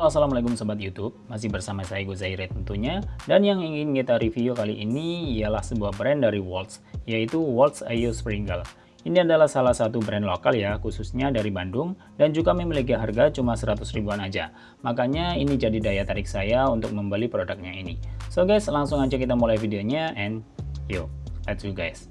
Halo assalamualaikum sobat YouTube, masih bersama saya Gozaire tentunya. Dan yang ingin kita review kali ini ialah sebuah brand dari Waltz Yaitu Waltz Ayo Sprinkle Ini adalah salah satu brand lokal ya, khususnya dari Bandung Dan juga memiliki harga cuma 100 ribuan aja. Makanya ini jadi daya tarik saya untuk membeli produknya ini. So guys, langsung aja kita mulai videonya And yuk, let's go guys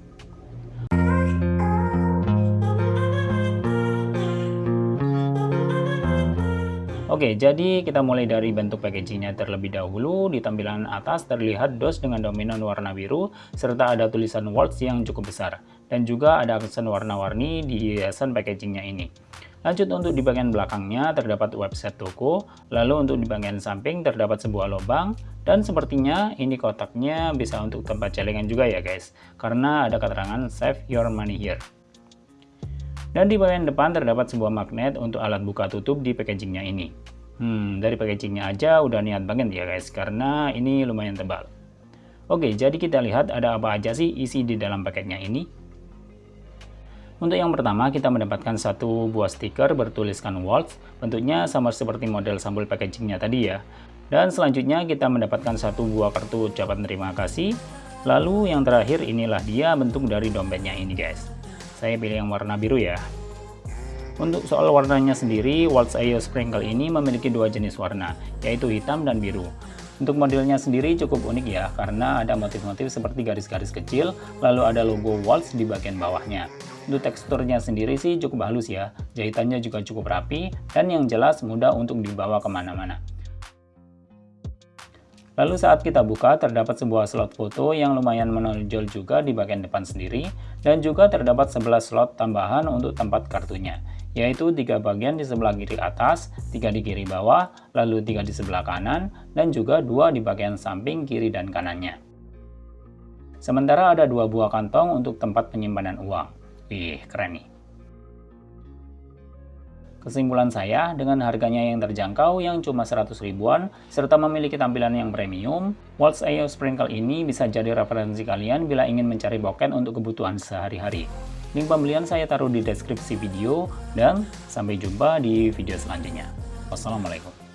Oke, jadi kita mulai dari bentuk packagingnya terlebih dahulu. Di tampilan atas terlihat dos dengan dominan warna biru, serta ada tulisan Waltz yang cukup besar. Dan juga ada aksen warna-warni di hiasan packagingnya ini. Lanjut untuk di bagian belakangnya terdapat website toko, lalu untuk di bagian samping terdapat sebuah lubang, dan sepertinya ini kotaknya bisa untuk tempat celengan juga ya guys, karena ada keterangan save your money here. Dan di bagian depan terdapat sebuah magnet untuk alat buka tutup di packagingnya ini. Hmm, dari packagingnya aja udah niat banget ya guys, karena ini lumayan tebal. Oke, jadi kita lihat ada apa aja sih isi di dalam paketnya ini. Untuk yang pertama, kita mendapatkan satu buah stiker bertuliskan Waltz, bentuknya sama seperti model sampul packagingnya tadi ya. Dan selanjutnya kita mendapatkan satu buah kartu ucapan terima kasih. Lalu yang terakhir inilah dia bentuk dari dompetnya ini guys saya pilih yang warna biru ya. Untuk soal warnanya sendiri Waltz Ayo Sprinkle ini memiliki dua jenis warna yaitu hitam dan biru. Untuk modelnya sendiri cukup unik ya karena ada motif-motif seperti garis-garis kecil lalu ada logo Waltz di bagian bawahnya. Untuk teksturnya sendiri sih cukup halus ya jahitannya juga cukup rapi dan yang jelas mudah untuk dibawa ke mana-mana Lalu saat kita buka terdapat sebuah slot foto yang lumayan menonjol juga di bagian depan sendiri dan juga terdapat 11 slot tambahan untuk tempat kartunya yaitu tiga bagian di sebelah kiri atas, tiga di kiri bawah, lalu tiga di sebelah kanan, dan juga dua di bagian samping kiri dan kanannya. Sementara ada dua buah kantong untuk tempat penyimpanan uang. Ih, keren nih. Kesimpulan saya, dengan harganya yang terjangkau yang cuma 100 ribuan, serta memiliki tampilan yang premium, Waltz Ayo Sprinkle ini bisa jadi referensi kalian bila ingin mencari boken untuk kebutuhan sehari-hari. Link pembelian saya taruh di deskripsi video, dan sampai jumpa di video selanjutnya. Wassalamualaikum.